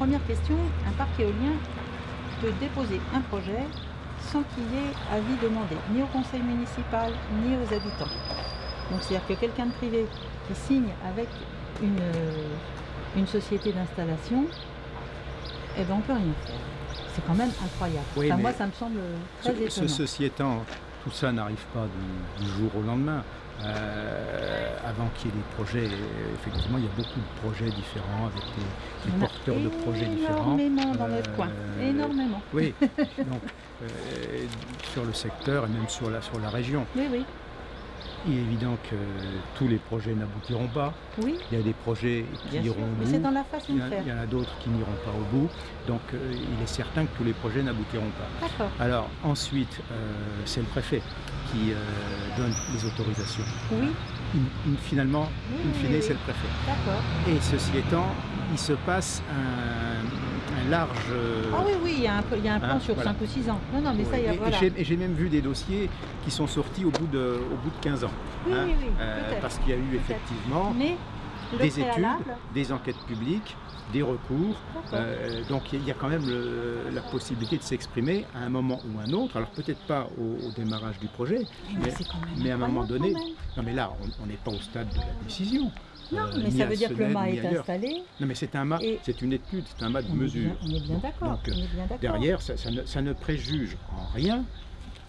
première question, un parc éolien peut déposer un projet sans qu'il y ait avis demandé, ni au conseil municipal, ni aux habitants. Donc c'est-à-dire que quelqu'un de privé qui signe avec une, une société d'installation, eh ben on peut rien faire. C'est quand même incroyable. Oui, Enfin, moi, ça me semble très Ce- ce- étonnant. ceci étant, tout ça n'arrive pas du, du jour au lendemain. Euh, avant qu'il y ait des projets, euh, effectivement, il y a beaucoup de projets différents avec des, des porteurs de projets différents. Énormément dans notre Euh, coin. Énormément. Oui, donc sur le secteur et même sur la, sur la région. Oui, oui. Il est évident que tous les projets n'aboutiront pas. Oui, Il y a des projets qui bien sûr. iront au Mais bout. c'est dans la façon Il y, de en a- faire. il y en a d'autres qui n'iront pas au bout. Donc euh, il est certain que tous les projets n'aboutiront pas. D'accord. Alors ensuite, euh, c'est le préfet qui euh, donne les autorisations. Oui, In- in- finalement, Oui, in fine, oui. c'est le préfet. d'accord. Et ceci étant, il se passe un, un large... euh, Ah oui, oui, il y a un, il y a un plan Hein, sur voilà. 5 ou 6 ans. Non, non, mais ça, il y a et- voilà. j'ai- et j'ai même vu des dossiers qui sont sortis au bout de, au bout de 15 ans. Oui, hein, oui, oui, euh, parce qu'il y a eu effectivement Mais des études, des enquêtes publiques, des recours. Euh, donc il y a quand même le- la possibilité de s'exprimer à un moment ou un autre. Alors peut-être pas au, au démarrage du projet, mais mais, mais à un moment donné, non mais là on n'est pas au stade de la décision. Non, euh, mais ça veut dire que le mât est ailleurs. installé. Non mais c'est un mât, Et- c'est une étude, c'est un mât de On mesure. bien- On est bien d'accord. Donc, on est bien d'accord. Derrière, ça, ça ne, ça ne préjuge en rien,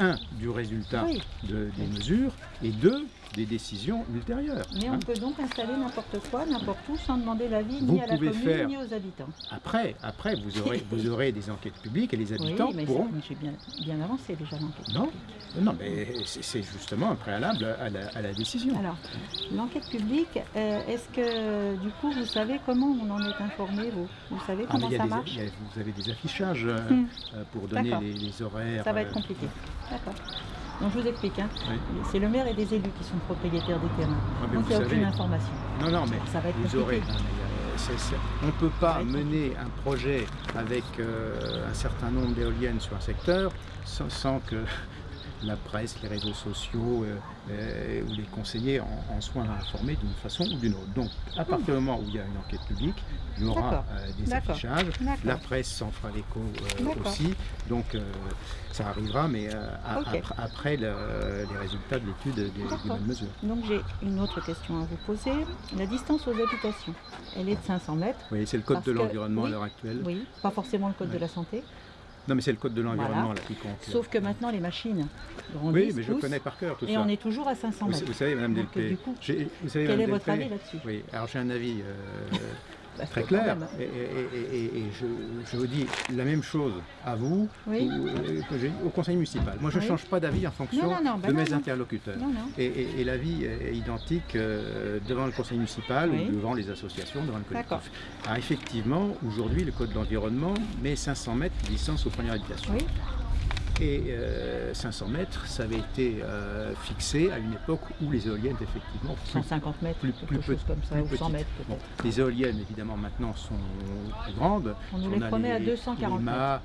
un, du résultat Oui. de- des mesures, et deux, des décisions ultérieures. Mais hein. on peut donc installer n'importe quoi, n'importe où, sans demander l'avis ni à la commune faire- ni aux habitants. Après, après vous, aurez, vous aurez des enquêtes publiques et les habitants oui, mais pourront j'ai bien, bien avancé déjà l'enquête. Non, non, mais c'est justement un préalable à la, à la décision. Alors, l'enquête publique, euh, est-ce que du coup vous savez comment on en est informé vous? Vous savez Ah, comment ça des- marche? a- vous avez des affichages euh, Hmm. euh, pour donner les, les horaires. Ça va être compliqué. D'accord. Donc je vous explique. hein. Oui. C'est le maire et des élus qui sont propriétaires des terrains. Ah, Donc il n'y a aucune information. Non, non, mais Ça va être vous compliqué. aurez. euh, on ne peut pas mener un projet avec euh, un certain nombre d'éoliennes sur un secteur sans, sans que la presse, les réseaux sociaux euh, euh, ou les conseillers en, en soient informés d'une façon ou d'une autre. Donc, à partir du moment où il y a une enquête publique, il y aura euh, des affichages. La presse s'en fera l'écho aussi. Donc, ça arrivera, mais à- après, après le- les résultats de l'étude des, des D'accord. bonnes mesures. Donc j'ai une autre question à vous poser. La distance aux habitations, elle est de 500 mètres. Oui, c'est le code de l'environnement oui, à l'heure actuelle. Oui, pas forcément le code de la santé. Non, mais c'est le code de l'environnement Voilà. là qui compte. Sauf que maintenant les machines grandissent, oui, mais je connais par cœur tout et ça. on est toujours à 500 Vous, mètres. vous savez, Madame Delpé, vous savez, Quel Madame est votre Delpé, avis là-dessus? Oui, alors j'ai un avis euh, Parce très clair, même- et, et- et- et- et je, je vous dis la même chose à vous Oui. ou- euh, que j'ai au conseil municipal. Moi, je ne Oui. change pas d'avis en fonction Non, non, non, bah de mes interlocuteurs. Et, l'avis est identique euh, devant le conseil municipal Oui. ou devant les associations, devant le collectif. Alors effectivement, aujourd'hui, le code de l'environnement met 500 mètres de distance aux premières habitations. Et euh, 500 mètres, ça avait été euh, fixé à une époque où les éoliennes, effectivement, plus 150 mètres, plus- quelque plus chose comme ça, ou 100 petite. mètres Bon, les éoliennes, évidemment, maintenant sont plus grandes. On nous les promet à 240 les mâts,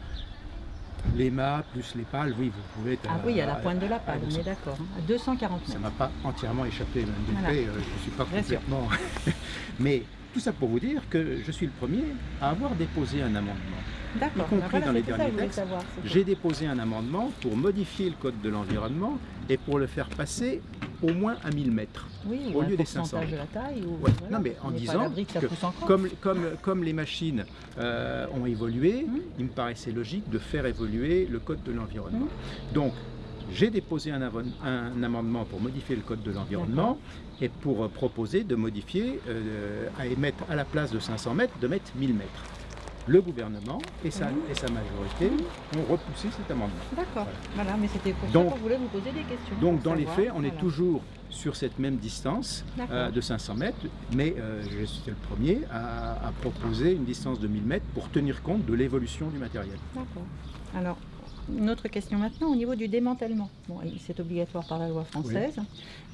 les mâts plus les pales, oui, vous pouvez être Ah oui, à la pointe de la pale, on 200. est d'accord. À 240 Ça mètres. m'a pas entièrement échappé, Mme Voilà. Euh, je ne suis pas complètement... Mais tout ça pour vous dire que je suis le premier à avoir déposé un amendement. D'accord. y compris voilà, dans les derniers textes, J'ai déposé un amendement pour modifier le code de l'environnement et pour le faire passer au moins à 1000 mètres. Oui, au lieu des 500 pourcentage de la taille. Ou, Ouais. voilà, Non, mais en disant que. Comme, comme, comme les machines euh, ont évolué, Mhm. il me paraissait logique de faire évoluer le code de l'environnement. Mhm. Donc, j'ai déposé un, amendement pour modifier le code de l'environnement et pour euh, proposer de modifier, euh, à émettre à la place de 500 mètres, de mettre 1000 mètres. Le gouvernement et sa, et sa majorité ont repoussé cet amendement. D'accord. Voilà, mais c'était pour Donc- ça qu'on voulait vous poser des questions. Donc dans les faits, on est toujours sur cette même distance euh, de 500 mètres, mais euh, je suis le premier à, à proposer une distance de 1000 mètres pour tenir compte de l'évolution du matériel. D'accord. Alors, une autre question maintenant au niveau du démantèlement. Bon, c'est obligatoire par la loi française.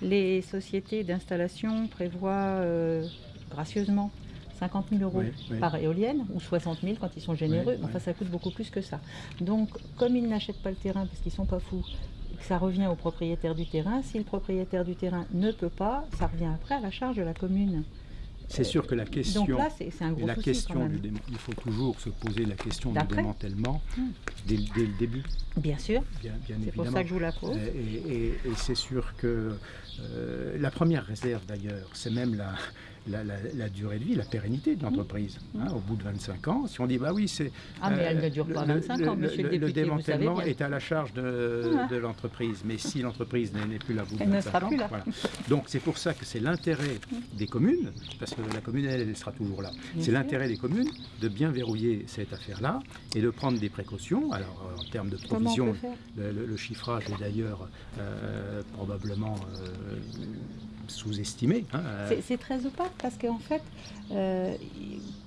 Les sociétés d'installation prévoient euh, gracieusement 50 000 euros Oui, oui. par éolienne ou 60 000 quand ils sont généreux. Enfin, ça coûte beaucoup plus que ça. Donc, comme ils n'achètent pas le terrain parce qu'ils sont pas fous, ça revient au propriétaire du terrain, si le propriétaire du terrain ne peut pas, ça revient après à la charge de la commune. C'est sûr que la question, Donc là, c'est c'est un gros la souci question du il faut toujours se poser la question du démantèlement Hmm. dès, le- dès le début, Bien sûr, bien, bien c'est pour ça que je vous la pose. Et, et- et c'est sûr que euh, la première réserve d'ailleurs, c'est même la, la, la- la durée de vie, la pérennité de l'entreprise. Mmh. hein, au bout de 25 ans, si on dit bah oui, c'est. Ah, mais elle euh, ne dure pas le- 25 ans, monsieur le député, vous savez démantèlement bien. est à la charge de, Ah. de l'entreprise. Mais si l'entreprise n'est plus là au bout de Elle ne 25 sera ans, plus là. voilà. Donc c'est pour ça que c'est l'intérêt des communes, parce que la commune, elle, elle sera toujours là. C'est l'intérêt des communes de bien verrouiller cette affaire-là et de prendre des précautions. Alors en termes de provision, le, le- le chiffrage est d'ailleurs euh, probablement euh, sous-estimé. hein, euh, C'est- très opaque parce qu'en fait, euh,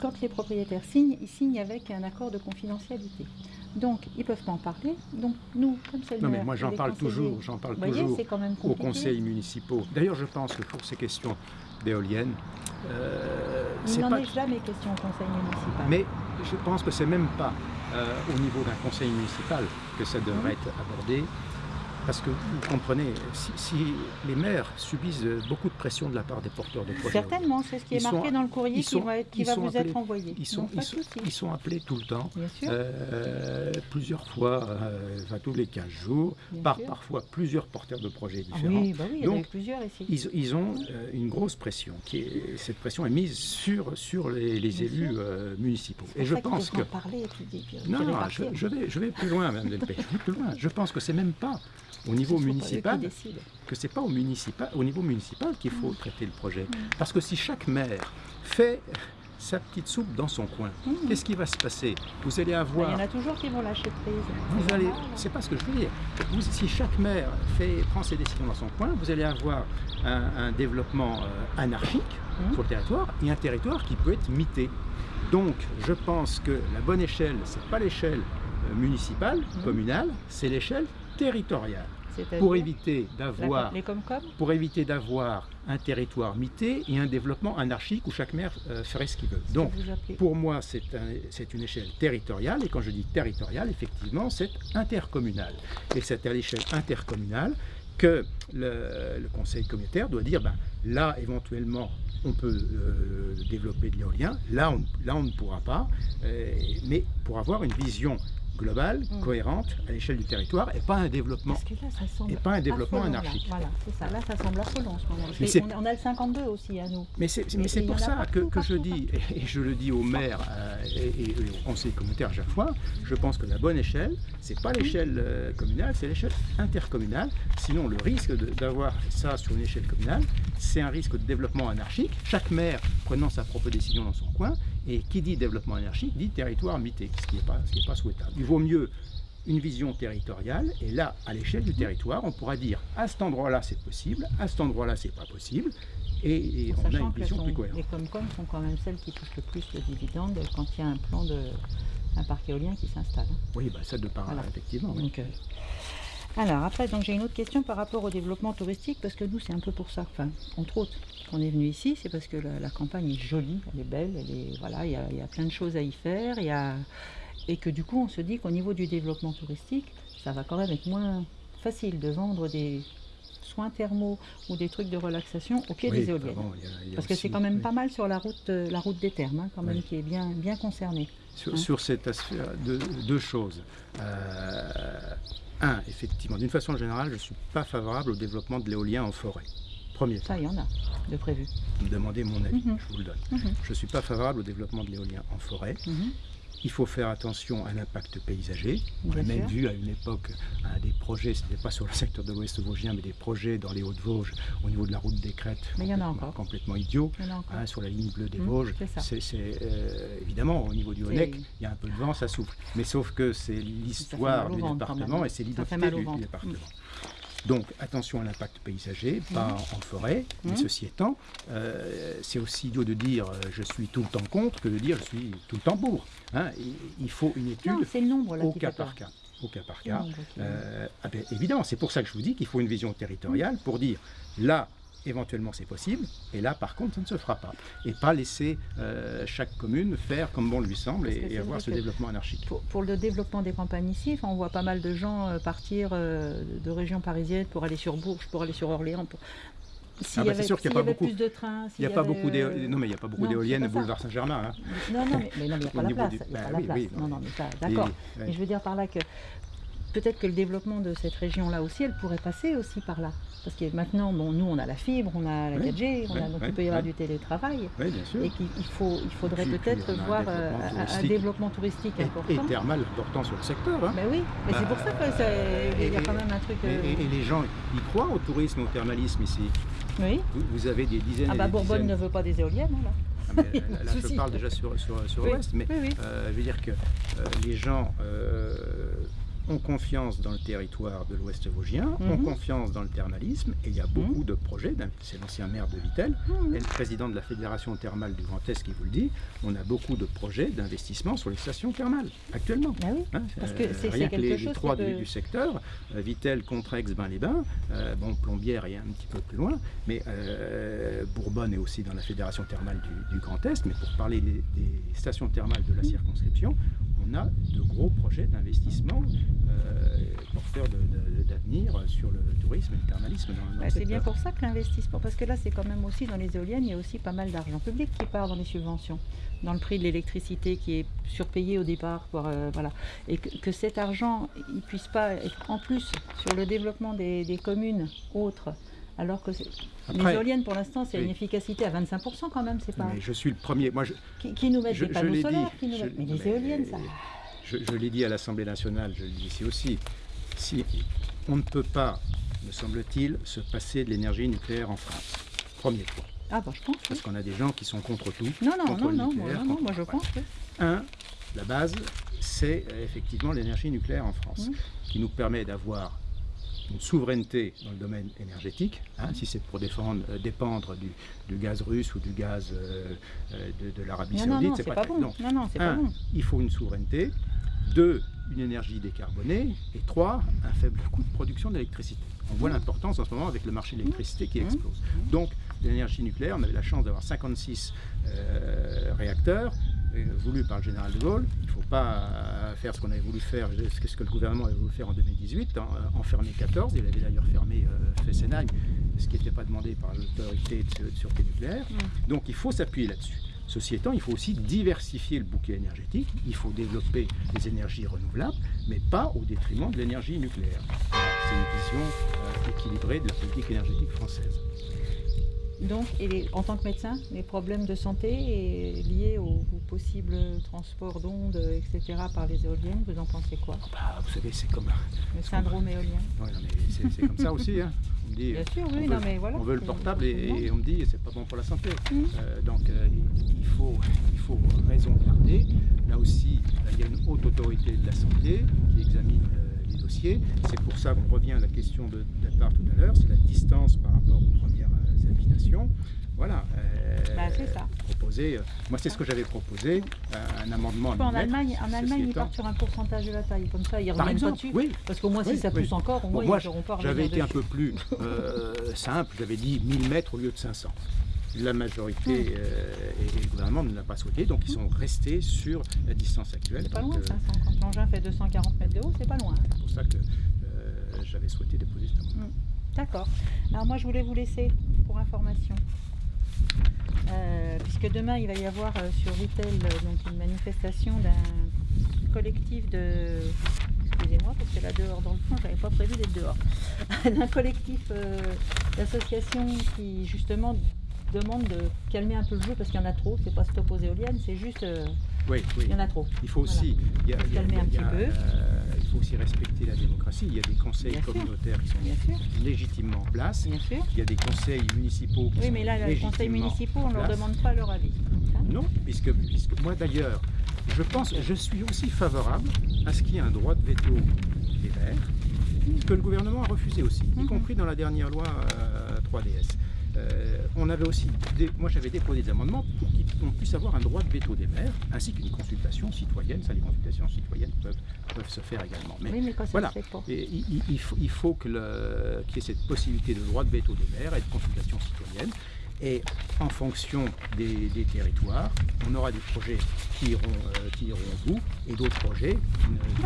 quand les propriétaires signent, ils signent avec un accord de confidentialité. Donc, ils ne peuvent pas en parler. Donc, nous, comme c'est le non mais moi j'en parle toujours, j'en parle voyez, toujours quand même aux conseils municipaux. D'ailleurs je pense que pour ces questions d'éoliennes, euh, Il n'en est jamais question au conseil municipal. Mais je pense que c'est même pas euh, au niveau d'un conseil municipal que ça devrait être abordé. Parce que vous comprenez, si, si les maires subissent beaucoup de pression de la part des porteurs de projets, Certainement, c'est ce qui est sont- marqué dans le courrier qui va, qui va vous appelés- être envoyé. ils sont, ils, ils appelés tout le temps, euh, plusieurs fois, euh, enfin tous les 15 jours, Bien par sûr. parfois plusieurs porteurs de projets Ah différents. oui, bah oui, il y Donc, plusieurs ici. Ils, ils ont euh, une grosse pression. Qui est, cette pression est mise sur, sur les, élus municipaux. Et je pense que en parler et puis, puis, Non, non, je, je vais, je vais plus loin, Mme Delpech. Je vais plus loin. Je pense que c'est même pas au niveau municipal que c'est pas au municipal, au niveau municipal qu'il faut traiter le projet. Parce que si chaque maire fait sa petite soupe dans son coin, Mhm. qu'est-ce qui va se passer? Vous allez Bah, Il avoir y en a toujours qui vont lâcher prise. vous allez, c'est pas ce que je veux dire. Vous- si chaque maire fait, prend ses décisions dans son coin, vous allez avoir un, un développement euh, anarchique sur le territoire et un territoire qui peut être mité. Donc, je pense que la bonne échelle, c'est pas l'échelle euh, municipale, communale, c'est l'échelle territoriale. Pour éviter d'avoir pour éviter d'avoir un territoire mité et un développement anarchique où chaque maire euh, ferait ce qu'il veut. Donc, pour moi, c'est un- c'est une échelle territoriale, et quand je dis territoriale, effectivement, c'est intercommunal. Et c'est à l'échelle intercommunale que le, le conseil communautaire doit dire, ben, là, éventuellement, on peut euh, développer de l'éolien, là on, là, on ne pourra pas, euh, mais pour avoir une vision globale, Mm. cohérente, à l'échelle du territoire, et pas un développement Parce que là, ça semble et pas un développement affolant, là. anarchique. Voilà, c'est ça. Là, ça semble affolant en ce moment. Mais on, on a le 52 aussi à nous. Mais c'est pour ça que, partout, que je partout, dis, et je le dis au maire euh, et, et- et au conseil communautaire à chaque fois, je pense que la bonne échelle, c'est pas l'échelle euh, communale, c'est l'échelle intercommunale. Sinon, le risque de- d'avoir ça sur une échelle communale, c'est un risque de développement anarchique. Chaque maire prenant sa propre décision dans son coin, et qui dit développement anarchique dit territoire mité, ce qui n'est pas, pas souhaitable. Il vaut mieux une vision territoriale, et là, à l'échelle du territoire, on pourra dire à cet endroit-là c'est possible, à cet endroit-là c'est pas possible, et, on a une vision plus cohérente. les Comcom sont quand même celles qui touchent le plus le dividende quand il y a un plan de un parc éolien qui s'installe. Oui, bah, ça de part, Voilà. effectivement. oui. Euh, alors après, donc j'ai une autre question par rapport au développement touristique parce que nous c'est un peu pour ça, enfin entre autres, qu'on est venu ici, c'est parce que la, la campagne est jolie, elle est belle, elle est voilà, il y a, il y a plein de choses à y faire, il y a et que du coup on se dit qu'au niveau du développement touristique, ça va quand même être moins facile de vendre des soins thermaux ou des trucs de relaxation au pied Oui, des éoliennes. bon, il y a- il y a Parce que c'est quand même oui. pas mal sur la route, euh, la route des termes, hein, quand même, Oui. qui est bien, bien concernée. Sur, Hein. sur cette aspect, deux, deux choses. Euh, un, effectivement, d'une façon générale, je ne suis pas favorable au développement de l'éolien en forêt. Premier Ça, il y en a de prévu. Vous me demandez mon avis, Mhm. je vous le donne. Mhm, Je ne suis pas favorable au développement de l'éolien en forêt. mhm. Il faut faire attention à l'impact paysager. On a même sûr. vu à une époque des projets, ce n'était pas sur le secteur de l'Ouest vosgien, mais des projets dans les Hauts-de-Vosges, au niveau de la route des Crêtes, Mais il y en a complètement- encore. complètement idiot. Il y encore. hein, sur la ligne bleue des Mhm, Vosges. c'est euh, évidemment au niveau du Honeck, il y a un peu de vent, ça souffle. Mais sauf que c'est l'histoire du département et c'est l'identité du, département. Donc attention à l'impact paysager, pas en forêt, mais ceci étant, euh, c'est aussi idiot de dire euh, je suis tout le temps contre que de dire je suis tout le temps pour. Hein, il, il faut une étude Non, là au cas par cas. Au cas par cas. Euh, ah ben, évidemment, c'est pour ça que je vous dis qu'il faut une vision territoriale pour dire là, éventuellement c'est possible, et là par contre ça ne se fera pas. Et pas laisser euh, chaque commune faire comme bon lui semble et, avoir ce développement anarchique. Pour, pour le développement des campagnes ici, on voit pas mal de gens euh, partir euh, de régions parisiennes pour aller sur Bourges, pour aller sur Orléans. pour- Ah bah, avait, c'est sûr qu'il a beaucoup- n'y a y pas beaucoup d'éo- non, mais il n'y a pas beaucoup d'éoliennes au boulevard Saint-Germain. hein. Non, non, mais mais non, il n'y a pas la place. du- Il n'y a bah pas la oui, place. oui, non, mais d'accord. Mais je veux dire par là que peut-être que le développement de cette région-là aussi, elle pourrait passer aussi par là. Parce que maintenant, bon, nous, on a la fibre, on a la Oui, 4G, on a, donc oui, il peut y avoir oui. du télétravail. Oui, bien sûr. Et qu'il il faut, il faudrait peut-être un voir euh, développement un- développement touristique Et, et important. thermal important sur le secteur. hein. Ben oui, mais c'est pour ça que c'est- il y a Et- quand même un truc. Et, euh, et- les gens, ils croient au tourisme, au thermalisme ici? Oui. Vous, vous avez des dizaines Ah bah des Bourbonne dizaines- ne veut pas des éoliennes, là. Ah, mais, euh, là, je parle déjà sur, sur, sur Oui, l'Ouest, mais oui, oui. euh, je veux dire que euh, les gens euh, ont confiance dans le territoire de l'Ouest vosgien, ont Mhm. confiance dans le thermalisme, et il y a beaucoup de projets. C'est l'ancien maire de Vittel, Mhm. et le président de la Fédération thermale du Grand Est qui vous le dit. On a beaucoup de projets d'investissement sur les stations thermales actuellement. Ah oui. Hein, Parce euh, que c'est- rien c'est que les, trois du, secteur, euh, Vittel, Contrex, Bain-les-Bains, euh, bon, Plombières est un petit peu plus loin, mais euh, Bourbonne est aussi dans la fédération thermale du, du Grand Est. Mais pour parler des, des stations thermales de la circonscription, on a de gros projets d'investissement euh, porteurs d'avenir sur le tourisme et le thermalisme Bah, c'est bien pour ça que l'investissement, parce que là c'est quand même aussi dans les éoliennes, il y a aussi pas mal d'argent public qui part dans les subventions, dans le prix de l'électricité qui est surpayé au départ, pour, euh, voilà, et que, que cet argent il puisse pas être en plus sur le développement des, des communes autres, alors que les éoliennes pour l'instant c'est une efficacité à 25% quand même, c'est pas mais je suis le premier. Moi, je, qui, qui nous mettent je- des panneaux l'ai solaires, dit, qui nous mettent- mais non, les mais- éoliennes ça. je, je l'ai dit à l'Assemblée nationale, je le dis ici aussi, si on ne peut pas, me semble-t-il, se passer de l'énergie nucléaire en France. Premier point. Ah bah je pense. oui. Parce qu'on a des gens qui sont contre tout. Non non contre non le non, moi, non, moi je pense. oui. Un, la base, c'est euh, effectivement l'énergie nucléaire en France, qui nous permet d'avoir une souveraineté dans le domaine énergétique, hein, si c'est pour défendre, euh, dépendre du, du gaz russe ou du gaz euh, euh, de, de l'Arabie Saoudite, c'est pas bon. non. Non non, c'est pas bon. il faut une souveraineté. Deux, une énergie décarbonée. Et trois, un faible coût de production d'électricité. On voit l'importance en ce moment avec le marché de l'électricité qui Mhm. explose. Donc, l'énergie nucléaire, on avait la chance d'avoir 56 euh, réacteurs voulus par le général de Gaulle. Il ne faut pas euh, faire ce qu'on avait voulu faire, ce que le gouvernement avait voulu faire en 2018, en, euh, en fermer 14. Il avait d'ailleurs fermé euh, Fessenheim, ce qui n'était pas demandé par l'autorité de, de sûreté nucléaire. Mhm. Donc il faut s'appuyer là-dessus. Ceci étant, il faut aussi diversifier le bouquet énergétique, il faut développer les énergies renouvelables, mais pas au détriment de l'énergie nucléaire. C'est une vision euh, équilibrée de la politique énergétique française. Donc, et les- en tant que médecin, les problèmes de santé et liés au, au possible transport d'ondes, etc., par les éoliennes, vous en pensez quoi? Bah, vous savez, c'est comme, Le syndrome éolien Ouais, non, c'est- comme ça aussi. hein. On me dit, Bien sûr, oui, on non, veut- mais voilà. on veut le portable et, on me dit c'est pas bon pour la santé. Mhm. Euh, donc euh, il, faut, il faut raison garder. Là aussi, il y a une haute autorité de la santé qui examine euh, les dossiers. C'est pour ça qu'on revient à la question de de départ tout à l'heure, c'est la distance par rapport aux premières habitations. Voilà. euh, Bah, c'est ça. Proposer, euh, moi c'est ce que j'avais proposé, euh, un amendement. En Allemagne, en Allemagne ils partent sur un pourcentage de la taille, comme ça, ils reviennent pas dessus. oui, Parce qu'au moins, Oui, si ça oui. pousse encore, au Bon, moins, moi, ils n'auront pas J'avais été un peu plus euh, simple, j'avais dit 1000 mètres au lieu de 500. La majorité Hmm. et, et le gouvernement ne l'a pas souhaité, donc ils sont restés sur la distance actuelle. C'est pas loin, euh, 500. Quand l'engin fait 240 mètres de haut, c'est pas loin. hein. c'est pour ça que j'avais souhaité déposer cet amendement. D'accord. Alors moi, je voulais vous laisser pour information. Euh, puisque demain, il va y avoir euh, sur Vittel euh, donc une manifestation d'un collectif de... Excusez-moi, parce que là, dehors dans le fond, j'avais pas prévu d'être dehors. d'un collectif euh, d'associations qui, justement, demande de calmer un peu le jeu, parce qu'il y en a trop. C'est pas stop aux éoliennes, c'est juste... Oui, oui. il y en a trop. Il faut aussi, il y a- Faut il y a- calmer un il y a- petit peu. Euh, il faut aussi respecter la démocratie. Il y a des conseils Bien sûr. communautaires qui sont légitimement en place. bien sûr. Il y a des conseils municipaux qui Oui, sont mais là, les conseils municipaux, on ne leur demande pas leur avis. Hein Non, puisque, puisque moi d'ailleurs, je pense, je suis aussi favorable à ce qu'il y ait un droit de veto des Verts, que le gouvernement a refusé aussi, y Mhm. compris dans la dernière loi euh, 3DS. Euh, on avait aussi, dé- moi j'avais déposé des amendements pour qu'on puisse avoir un droit de veto des maires, ainsi qu'une consultation citoyenne. Ça, les consultations citoyennes peuvent, peuvent se faire également. Mais oui, mais quand ça voilà. se fait pas. et il, il- il faut, il qu'il y ait cette possibilité de droit de veto des maires et de consultation citoyenne. Et en fonction des, des territoires, on aura des projets qui iront, euh, qui iront au bout et d'autres projets qui, ne- qui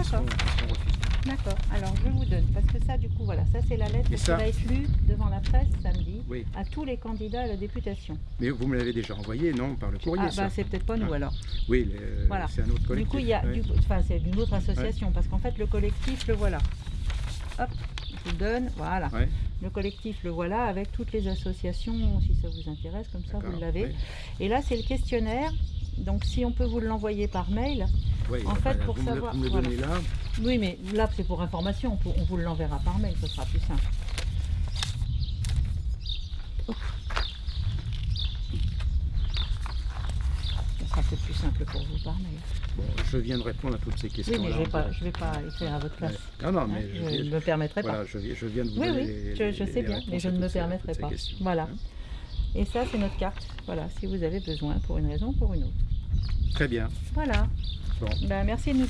refusés. D'accord, alors je vous donne, parce que ça du coup, voilà, ça c'est la lettre Et qui va être lue devant la presse samedi Oui, à tous les candidats à la députation. mais vous me l'avez déjà envoyé, non, par le courrier, ah ça bah c'est peut-être pas nous Ah. alors. Oui, le- Voilà. c'est un autre collectif. Du coup, il y a, ouais. enfin c'est d'une autre association, parce qu'en fait le collectif le voilà. Hop, je vous donne, voilà. Ouais, Le collectif le voilà avec toutes les associations, si ça vous intéresse, comme ça vous l'avez. Et là c'est le questionnaire, donc si on peut vous l'envoyer par mail, En enfin, fait, pour me le- savoir- vous me voilà. là, oui mais là c'est pour information, on, vous l'enverra par mail, ce sera plus simple. Ce sera peut-être plus simple pour vous par mail. bon, je viens de répondre à toutes ces questions. Oui, mais je ne vais, pas- je vais pas écrire à votre place. Non, non, hein, mais je je, ne me permettrai pas. voilà, je, viens- je viens de vous Oui, oui, les- je, je les- sais bien, mais je ne me permettrai pas. Voilà. hein. Et ça, c'est notre carte. Voilà, si vous avez besoin pour une raison ou pour une autre. Très bien. Voilà. Bon. Ben, merci de nous